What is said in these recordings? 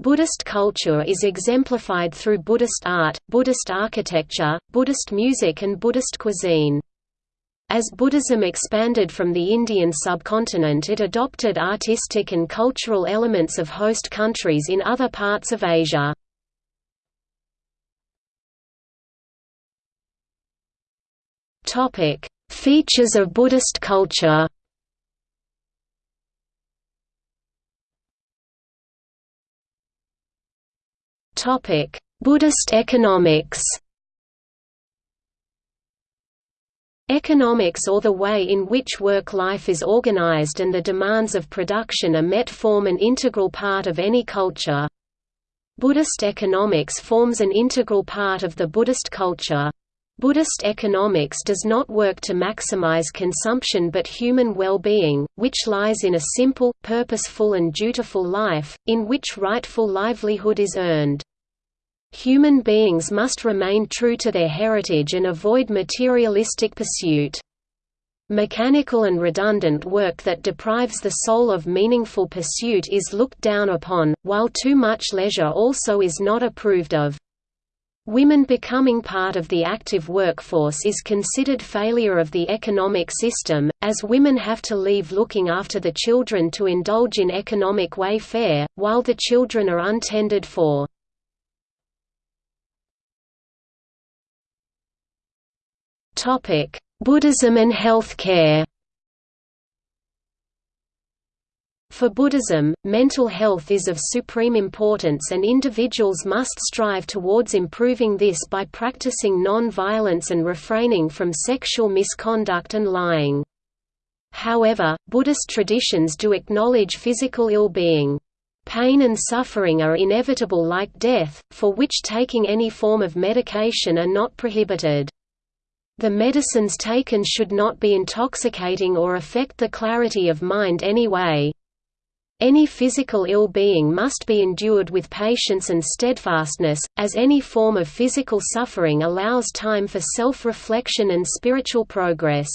Buddhist culture is exemplified through Buddhist art, Buddhist architecture, Buddhist music and Buddhist cuisine. As Buddhism expanded from the Indian subcontinent it adopted artistic and cultural elements of host countries in other parts of Asia. Features of Buddhist culture Buddhist economics Economics or the way in which work life is organized and the demands of production are met form an integral part of any culture. Buddhist economics forms an integral part of the Buddhist culture. Buddhist economics does not work to maximize consumption but human well-being, which lies in a simple, purposeful and dutiful life, in which rightful livelihood is earned. Human beings must remain true to their heritage and avoid materialistic pursuit. Mechanical and redundant work that deprives the soul of meaningful pursuit is looked down upon, while too much leisure also is not approved of. Women becoming part of the active workforce is considered failure of the economic system, as women have to leave looking after the children to indulge in economic wayfare, while the children are untended for. Buddhism and healthcare. For Buddhism, mental health is of supreme importance and individuals must strive towards improving this by practicing non-violence and refraining from sexual misconduct and lying. However, Buddhist traditions do acknowledge physical ill-being. Pain and suffering are inevitable like death, for which taking any form of medication are not prohibited. The medicines taken should not be intoxicating or affect the clarity of mind anyway. Any physical ill-being must be endured with patience and steadfastness, as any form of physical suffering allows time for self-reflection and spiritual progress.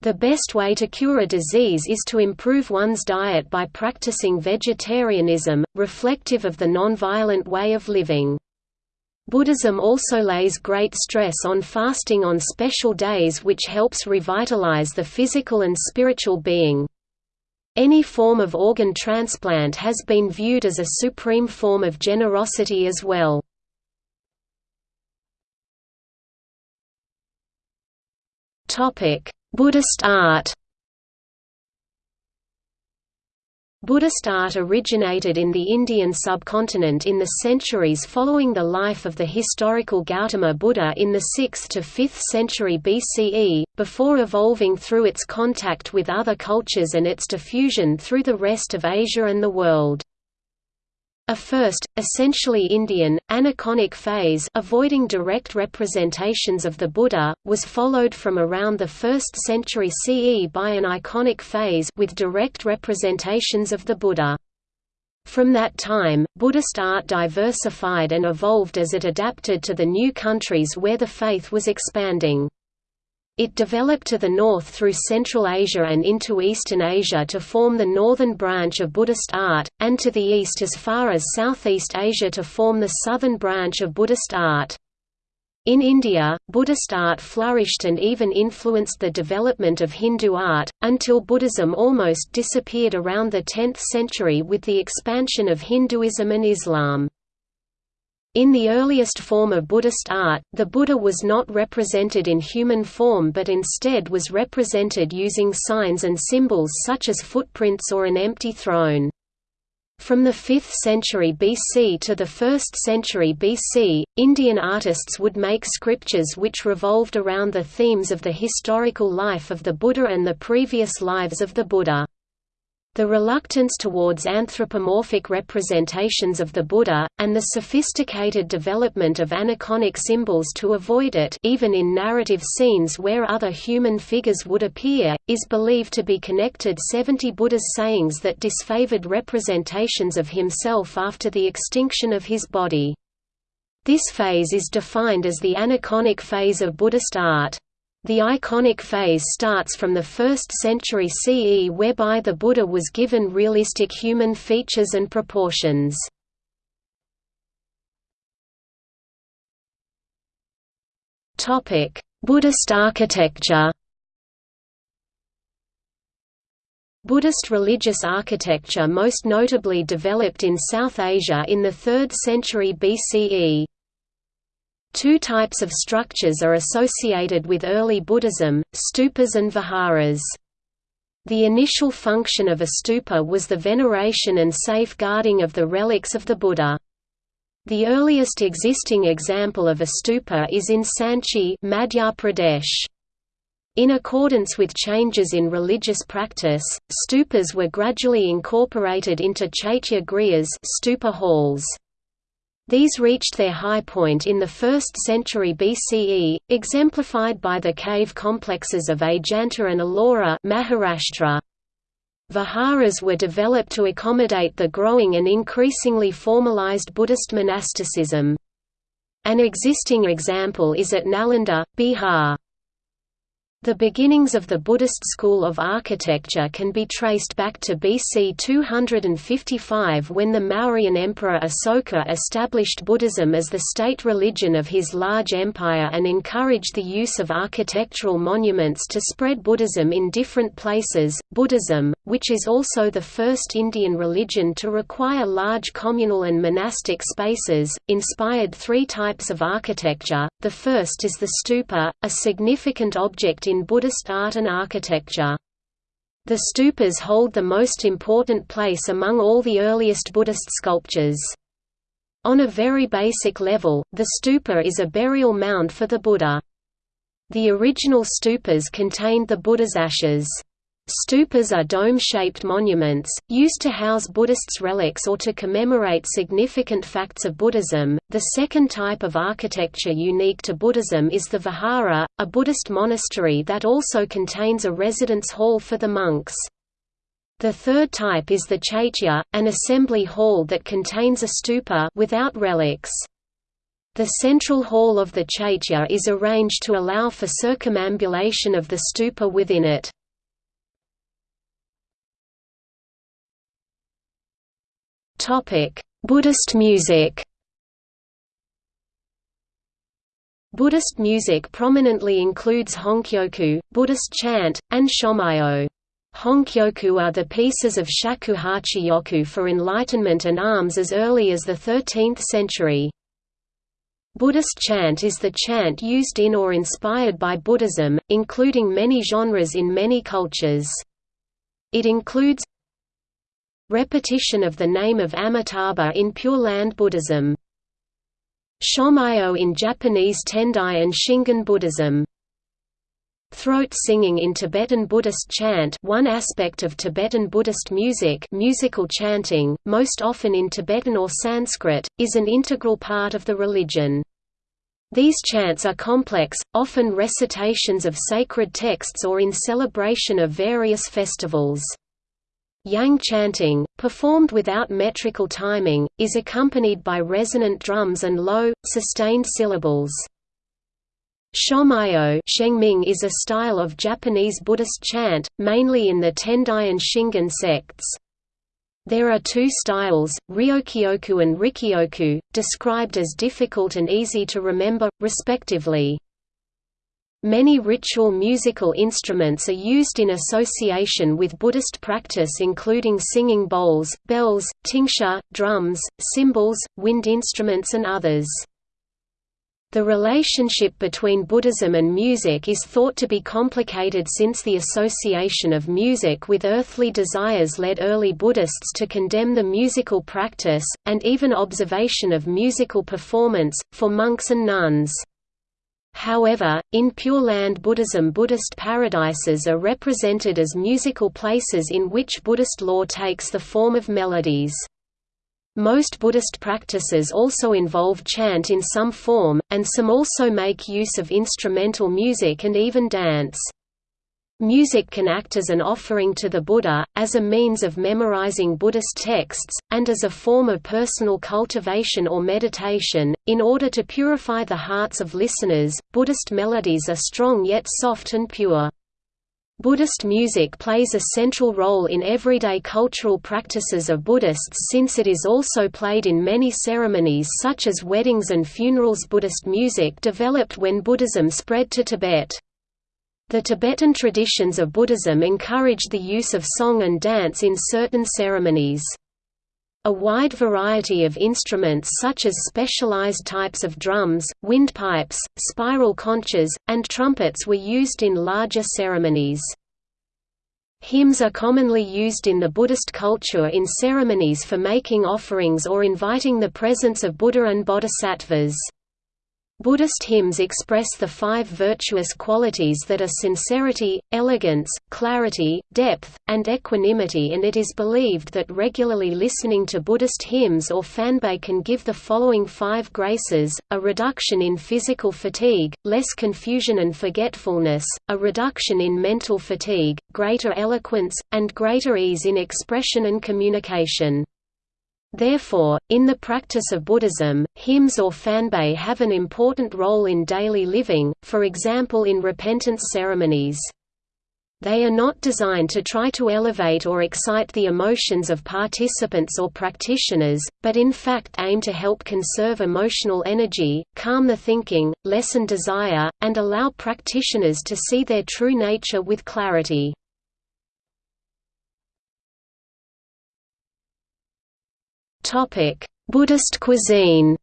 The best way to cure a disease is to improve one's diet by practicing vegetarianism, reflective of the nonviolent way of living. Buddhism also lays great stress on fasting on special days which helps revitalize the physical and spiritual being. Any form of organ transplant has been viewed as a supreme form of generosity as well. Buddhist art Buddhist art originated in the Indian subcontinent in the centuries following the life of the historical Gautama Buddha in the 6th to 5th century BCE, before evolving through its contact with other cultures and its diffusion through the rest of Asia and the world. A first, essentially Indian, aniconic phase avoiding direct representations of the Buddha, was followed from around the 1st century CE by an iconic phase with direct representations of the Buddha. From that time, Buddhist art diversified and evolved as it adapted to the new countries where the faith was expanding. It developed to the north through Central Asia and into Eastern Asia to form the northern branch of Buddhist art, and to the east as far as Southeast Asia to form the southern branch of Buddhist art. In India, Buddhist art flourished and even influenced the development of Hindu art, until Buddhism almost disappeared around the 10th century with the expansion of Hinduism and Islam. In the earliest form of Buddhist art, the Buddha was not represented in human form but instead was represented using signs and symbols such as footprints or an empty throne. From the 5th century BC to the 1st century BC, Indian artists would make scriptures which revolved around the themes of the historical life of the Buddha and the previous lives of the Buddha. The reluctance towards anthropomorphic representations of the Buddha, and the sophisticated development of aniconic symbols to avoid it even in narrative scenes where other human figures would appear, is believed to be connected 70 Buddha's sayings that disfavored representations of himself after the extinction of his body. This phase is defined as the aniconic phase of Buddhist art. The iconic phase starts from the 1st century CE whereby the Buddha was given realistic human features and proportions. Buddhist architecture Buddhist religious architecture most notably developed in South Asia in the 3rd century BCE. Two types of structures are associated with early Buddhism, stupas and viharas. The initial function of a stupa was the veneration and safeguarding of the relics of the Buddha. The earliest existing example of a stupa is in Sanchi Madhya Pradesh. In accordance with changes in religious practice, stupas were gradually incorporated into chaitya grihas stupa halls. These reached their high point in the 1st century BCE, exemplified by the cave complexes of Ajanta and Ellora Maharashtra. Viharas were developed to accommodate the growing and increasingly formalized Buddhist monasticism. An existing example is at Nalanda, Bihar. The beginnings of the Buddhist school of architecture can be traced back to BC 255 when the Mauryan emperor Asoka established Buddhism as the state religion of his large empire and encouraged the use of architectural monuments to spread Buddhism in different places. Buddhism, which is also the first Indian religion to require large communal and monastic spaces, inspired three types of architecture. The first is the stupa, a significant object in Buddhist art and architecture. The stupas hold the most important place among all the earliest Buddhist sculptures. On a very basic level, the stupa is a burial mound for the Buddha. The original stupas contained the Buddha's ashes. Stupas are dome-shaped monuments, used to house Buddhists' relics or to commemorate significant facts of Buddhism. The second type of architecture unique to Buddhism is the vihara, a Buddhist monastery that also contains a residence hall for the monks. The third type is the chaitya, an assembly hall that contains a stupa without relics. The central hall of the chaitya is arranged to allow for circumambulation of the stupa within it. Buddhist music. Buddhist music prominently includes honkyoku, Buddhist chant, and shomyo. Honkyoku are the pieces of shakuhachi yoku for enlightenment and alms as early as the 13th century. Buddhist chant is the chant used in or inspired by Buddhism, including many genres in many cultures. It includes Repetition of the name of Amitabha in Pure Land Buddhism. Shomyo in Japanese Tendai and Shingon Buddhism. Throat singing in Tibetan Buddhist chant one aspect of Tibetan Buddhist music musical chanting, most often in Tibetan or Sanskrit, is an integral part of the religion. These chants are complex, often recitations of sacred texts or in celebration of various festivals. Yang chanting, performed without metrical timing, is accompanied by resonant drums and low, sustained syllables. Shengming is a style of Japanese Buddhist chant, mainly in the Tendai and Shingon sects. There are two styles, Ryokyoku and Rikyoku, described as difficult and easy to remember, respectively. Many ritual musical instruments are used in association with Buddhist practice including singing bowls, bells, tingsha, drums, cymbals, wind instruments and others. The relationship between Buddhism and music is thought to be complicated since the association of music with earthly desires led early Buddhists to condemn the musical practice, and even observation of musical performance, for monks and nuns. However, in Pure Land Buddhism Buddhist paradises are represented as musical places in which Buddhist law takes the form of melodies. Most Buddhist practices also involve chant in some form, and some also make use of instrumental music and even dance. Music can act as an offering to the Buddha, as a means of memorizing Buddhist texts, and as a form of personal cultivation or meditation. In order to purify the hearts of listeners, Buddhist melodies are strong yet soft and pure. Buddhist music plays a central role in everyday cultural practices of Buddhists since it is also played in many ceremonies such as weddings and funerals. Buddhist music developed when Buddhism spread to Tibet. The Tibetan traditions of Buddhism encourage the use of song and dance in certain ceremonies. A wide variety of instruments such as specialized types of drums, windpipes, spiral conches, and trumpets were used in larger ceremonies. Hymns are commonly used in the Buddhist culture in ceremonies for making offerings or inviting the presence of Buddha and bodhisattvas. Buddhist hymns express the five virtuous qualities that are sincerity, elegance, clarity, depth, and equanimity and it is believed that regularly listening to Buddhist hymns or fanbei can give the following five graces, a reduction in physical fatigue, less confusion and forgetfulness, a reduction in mental fatigue, greater eloquence, and greater ease in expression and communication. Therefore, in the practice of Buddhism, hymns or fanbei have an important role in daily living, for example in repentance ceremonies. They are not designed to try to elevate or excite the emotions of participants or practitioners, but in fact aim to help conserve emotional energy, calm the thinking, lessen desire, and allow practitioners to see their true nature with clarity. Buddhist cuisine.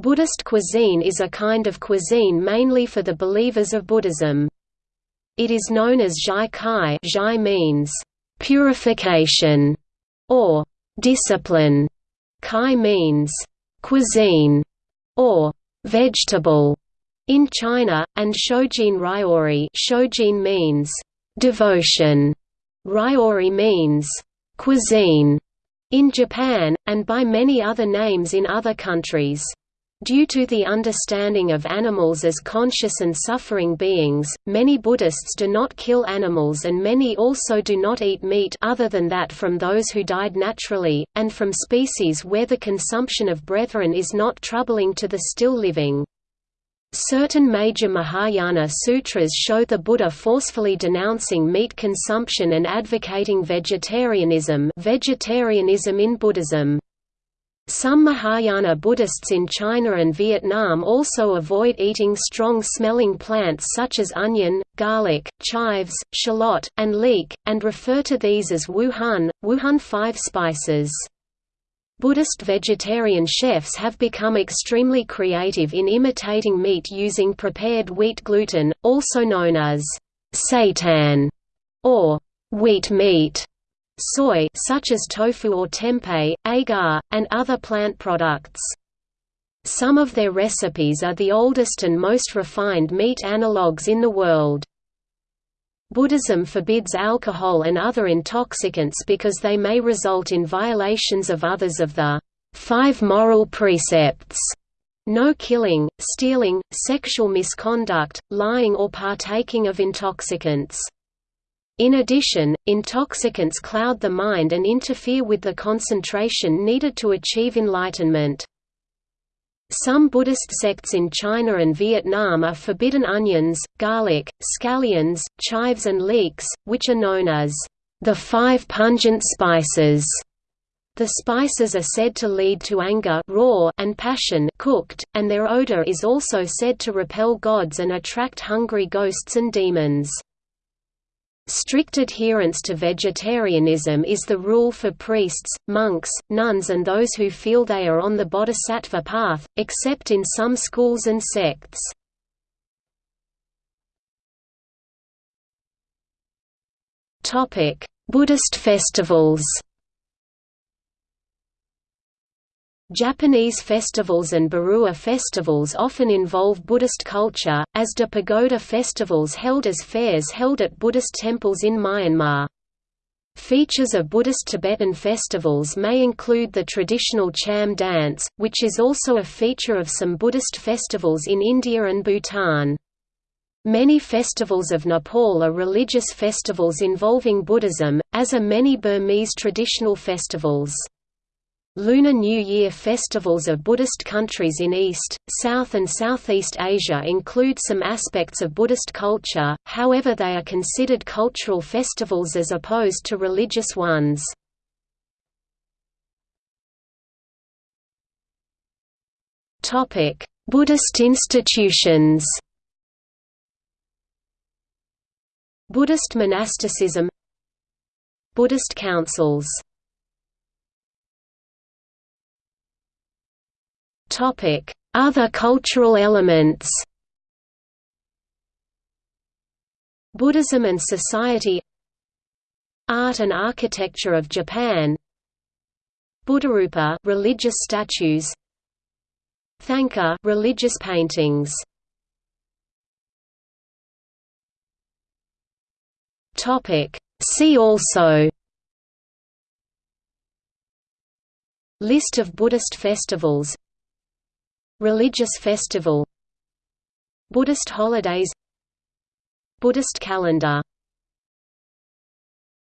Buddhist cuisine is a kind of cuisine mainly for the believers of Buddhism. It is known as Zhai Kai Zhai means purification or discipline. Kai means cuisine or vegetable in China, and Shojin Ryori Shojin means devotion. Ryori means cuisine in Japan, and by many other names in other countries. Due to the understanding of animals as conscious and suffering beings, many Buddhists do not kill animals and many also do not eat meat other than that from those who died naturally, and from species where the consumption of brethren is not troubling to the still living. Certain major Mahayana sutras show the Buddha forcefully denouncing meat consumption and advocating vegetarianism vegetarianism in Buddhism. Some Mahayana Buddhists in China and Vietnam also avoid eating strong-smelling plants such as onion, garlic, chives, shallot, and leek, and refer to these as wu hun, Wuhan five spices. Buddhist vegetarian chefs have become extremely creative in imitating meat using prepared wheat gluten, also known as seitan or wheat meat, soy such as tofu or tempeh, agar, and other plant products. Some of their recipes are the oldest and most refined meat analogues in the world. Buddhism forbids alcohol and other intoxicants because they may result in violations of others of the five moral precepts no killing, stealing, sexual misconduct, lying or partaking of intoxicants. In addition, intoxicants cloud the mind and interfere with the concentration needed to achieve enlightenment. Some Buddhist sects in China and Vietnam are forbidden onions, garlic, scallions, chives and leeks, which are known as the five pungent spices. The spices are said to lead to anger raw and passion cooked, and their odor is also said to repel gods and attract hungry ghosts and demons. Strict adherence to vegetarianism is the rule for priests, monks, nuns and those who feel they are on the bodhisattva path, except in some schools and sects. Buddhist festivals Japanese festivals and Barua festivals often involve Buddhist culture, as do pagoda festivals held as fairs held at Buddhist temples in Myanmar. Features of Buddhist Tibetan festivals may include the traditional Cham dance, which is also a feature of some Buddhist festivals in India and Bhutan. Many festivals of Nepal are religious festivals involving Buddhism, as are many Burmese traditional festivals. Lunar New Year festivals of Buddhist countries in East, South and Southeast Asia include some aspects of Buddhist culture, however they are considered cultural festivals as opposed to religious ones. Buddhist institutions Buddhist monasticism Buddhist councils Other cultural elements. Buddhism and society. Art and architecture of Japan. Buddharupa religious statues. Thangka religious paintings. Topic See also. List of Buddhist festivals Religious festival Buddhist holidays Buddhist calendar